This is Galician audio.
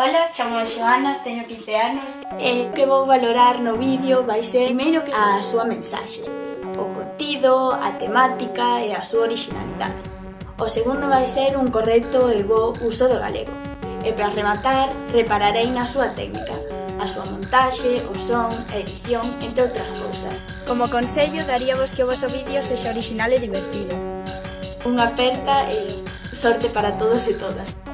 Ola, chamo Xoana, teño 15 anos e que vou valorar no vídeo vai ser primeiro a súa mensaxe, o contido, a temática e a súa originalidade. O segundo vai ser un correcto e bo uso do galego. E para rematar, repararei na súa técnica, a súa montaxe, o son, a edición, entre outras cousas. Como consello, daríamos que o vosso vídeo sexa original e divertido. Unha aperta e sorte para todos e todas.